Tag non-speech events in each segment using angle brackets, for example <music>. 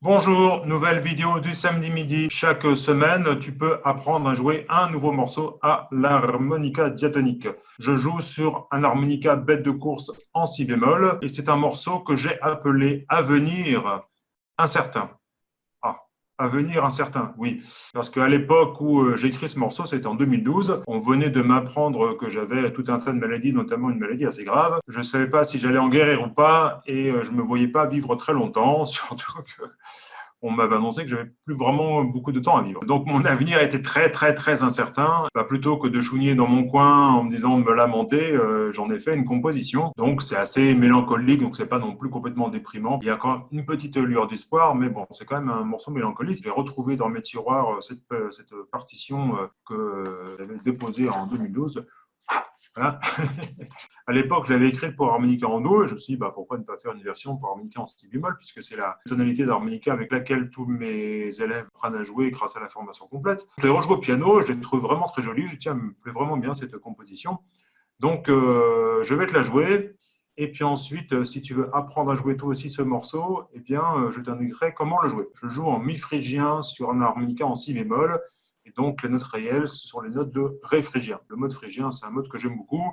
Bonjour, nouvelle vidéo du samedi midi. Chaque semaine, tu peux apprendre à jouer un nouveau morceau à l'harmonica diatonique. Je joue sur un harmonica bête de course en si bémol et c'est un morceau que j'ai appelé « Avenir incertain ». Avenir incertain, oui. Parce qu'à l'époque où euh, j'ai écrit ce morceau, c'était en 2012, on venait de m'apprendre que j'avais tout un tas de maladies, notamment une maladie assez grave. Je ne savais pas si j'allais en guérir ou pas et euh, je ne me voyais pas vivre très longtemps, <laughs> surtout que on m'avait annoncé que j'avais plus vraiment beaucoup de temps à vivre. Donc mon avenir était très très très incertain. Bah, plutôt que de chouiner dans mon coin en me disant de me lamenter, euh, j'en ai fait une composition. Donc c'est assez mélancolique, donc c'est pas non plus complètement déprimant. Il y a quand même une petite lueur d'espoir, mais bon, c'est quand même un morceau mélancolique. J'ai retrouvé dans mes tiroirs euh, cette, euh, cette partition que j'avais déposée en 2012 <laughs> à l'époque, je l'avais écrite pour harmonica en Do, et je me suis dit, bah, pourquoi ne pas faire une version pour harmonica en si bémol, puisque c'est la tonalité d'harmonica avec laquelle tous mes élèves prennent à jouer grâce à la formation complète. Je l'ai au piano, je l'ai trouvé vraiment très jolie, je tiens, me plaît vraiment bien cette composition. Donc, euh, je vais te la jouer. Et puis ensuite, euh, si tu veux apprendre à jouer toi aussi ce morceau, eh bien, euh, je t'indiquerai comment le jouer. Je joue en mi phrygien sur un harmonica en si bémol. Et donc, les notes réelles, ce sont les notes de Ré phrygien. Le mode phrygien, c'est un mode que j'aime beaucoup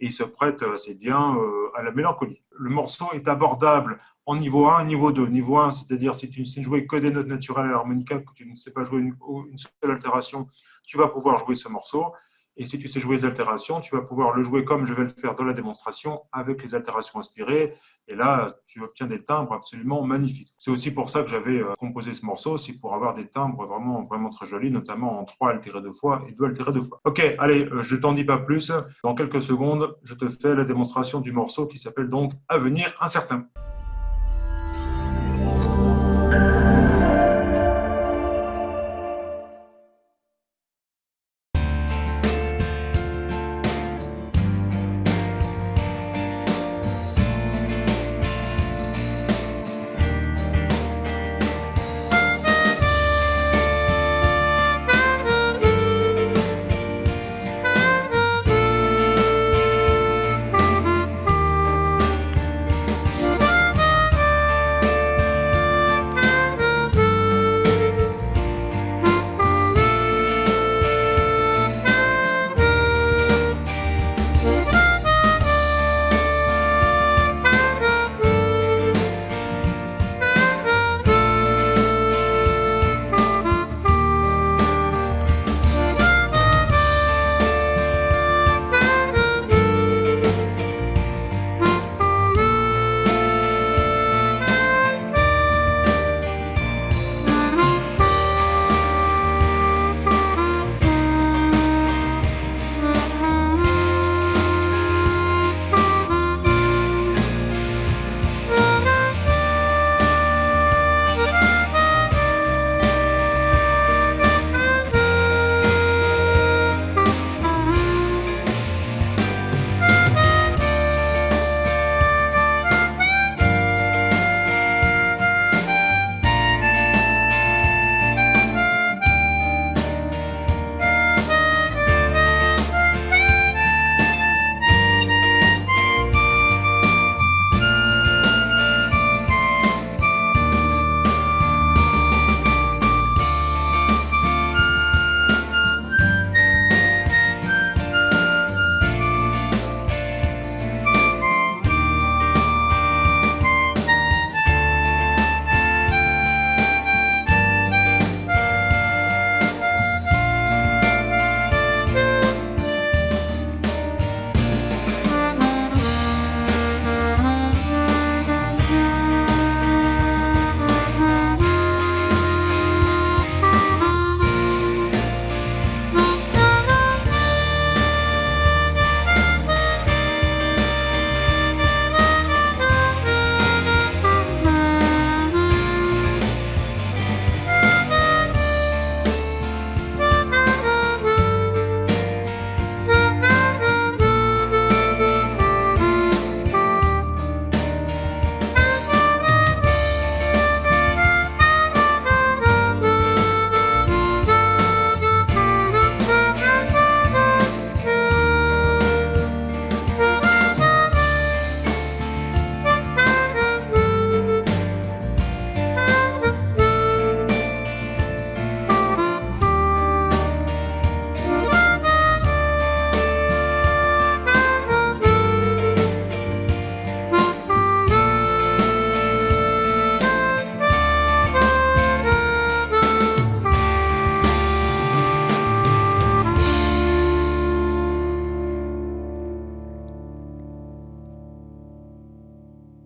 et il se prête assez bien euh, à la mélancolie. Le morceau est abordable en niveau 1 et niveau 2. Niveau 1, c'est-à-dire si tu ne sais jouer que des notes naturelles à l'harmonica, que tu ne sais pas jouer une, une seule altération, tu vas pouvoir jouer ce morceau. Et si tu sais jouer les altérations, tu vas pouvoir le jouer comme je vais le faire dans la démonstration, avec les altérations inspirées. Et là, tu obtiens des timbres absolument magnifiques. C'est aussi pour ça que j'avais euh, composé ce morceau, c'est pour avoir des timbres vraiment, vraiment très jolis, notamment en 3 altérés deux fois et 2 altérés deux fois. Ok, allez, euh, je t'en dis pas plus. Dans quelques secondes, je te fais la démonstration du morceau qui s'appelle donc « Avenir incertain ».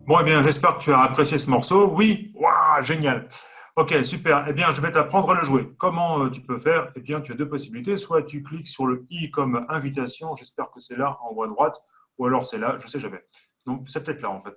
Bon, eh bien, j'espère que tu as apprécié ce morceau. Oui, waouh, génial. Ok, super. Eh bien, je vais t'apprendre à le jouer. Comment euh, tu peux faire? Eh bien, tu as deux possibilités. Soit tu cliques sur le i comme invitation. J'espère que c'est là, en haut à droite. Ou alors c'est là, je ne sais jamais. Donc, c'est peut-être là, en fait.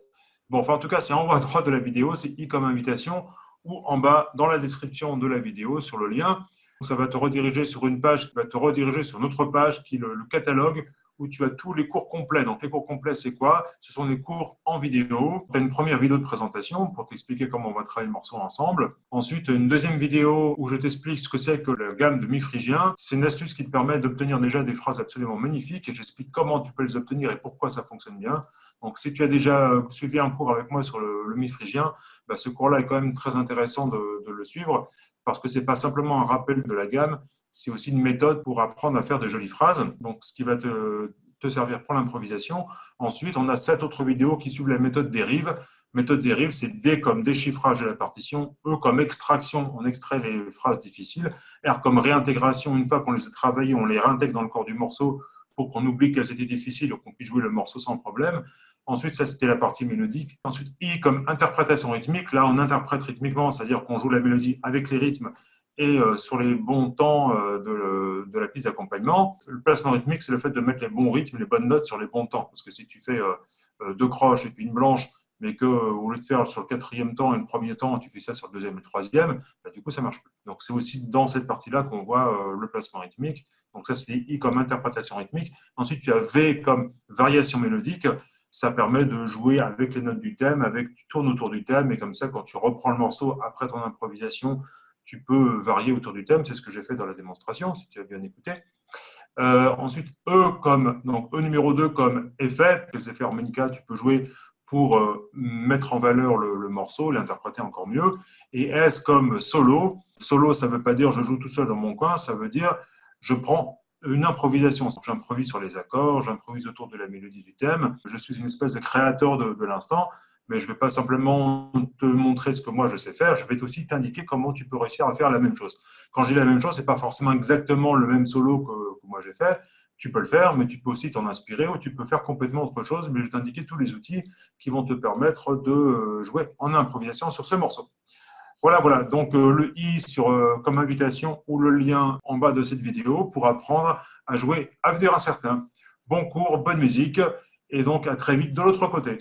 Bon, enfin, en tout cas, c'est en haut à droite de la vidéo. C'est i comme invitation. Ou en bas, dans la description de la vidéo, sur le lien. Ça va te rediriger sur une page qui va te rediriger sur une autre page qui est le, catalogue où tu as tous les cours complets. Donc, les cours complets, c'est quoi? Ce sont des cours en vidéo. Tu as une première vidéo de présentation pour t'expliquer comment on va travailler le morceau ensemble. Ensuite, une deuxième vidéo où je t'explique ce que c'est que la gamme de mi-phrygien. C'est une astuce qui te permet d'obtenir déjà des phrases absolument magnifiques et j'explique comment tu peux les obtenir et pourquoi ça fonctionne bien. Donc, si tu as déjà suivi un cours avec moi sur le, mi-phrygien, bah, ce cours-là est quand même très intéressant de, de le suivre parce que ce n'est pas simplement un rappel de la gamme, c'est aussi une méthode pour apprendre à faire de jolies phrases, donc ce qui va te, te servir pour l'improvisation. Ensuite, on a sept autres vidéos qui suivent la méthode dérive. Méthode dérive, c'est D comme déchiffrage de la partition, E comme extraction, on extrait les phrases difficiles, R comme réintégration, une fois qu'on les a travaillées, on les réintègre dans le corps du morceau pour qu'on oublie qu'elles étaient difficiles et qu'on puisse jouer le morceau sans problème. Ensuite, ça, c'était la partie mélodique. Ensuite, I comme interprétation rythmique. Là, on interprète rythmiquement, c'est-à-dire qu'on joue la mélodie avec les rythmes et euh, sur les bons temps euh, de, la piste d'accompagnement. Le placement rythmique, c'est le fait de mettre les bons rythmes, les bonnes notes sur les bons temps. Parce que si tu fais euh, deux croches et puis une blanche, mais que au lieu de faire sur le quatrième temps et le premier temps, tu fais ça sur le deuxième et le troisième, bah, du coup, ça marche plus. Donc, c'est aussi dans cette partie-là qu'on voit le placement rythmique. Donc, ça, c'est I comme interprétation rythmique. Ensuite, tu as V comme variation mélodique ça permet de jouer avec les notes du thème, avec tu tournes autour du thème, et comme ça, quand tu reprends le morceau après ton improvisation, tu peux varier autour du thème. C'est ce que j'ai fait dans la démonstration, si tu as bien écouté. Euh, ensuite, E comme donc E numéro 2 comme effet, les effets harmonica, tu peux jouer pour euh, mettre en valeur le, morceau, l'interpréter encore mieux. Et S comme solo. Solo, ça ne veut pas dire je joue tout seul dans mon coin, ça veut dire je prends une improvisation. J'improvise sur les accords, j'improvise autour de la mélodie du thème. Je suis une espèce de créateur de, l'instant, mais je ne vais pas simplement te montrer ce que moi je sais faire, je vais aussi t'indiquer comment tu peux réussir à faire la même chose. Quand je dis la même chose, ce n'est pas forcément exactement le même solo que, moi j'ai fait. Tu peux le faire, mais tu peux aussi t'en inspirer ou tu peux faire complètement autre chose, mais je vais t'indiquer tous les outils qui vont te permettre de jouer en improvisation sur ce morceau. Voilà, voilà. Donc, euh, le i sur, euh, comme invitation ou le lien en bas de cette vidéo pour apprendre à jouer Avenir incertain. Bon cours, bonne musique et donc à très vite de l'autre côté.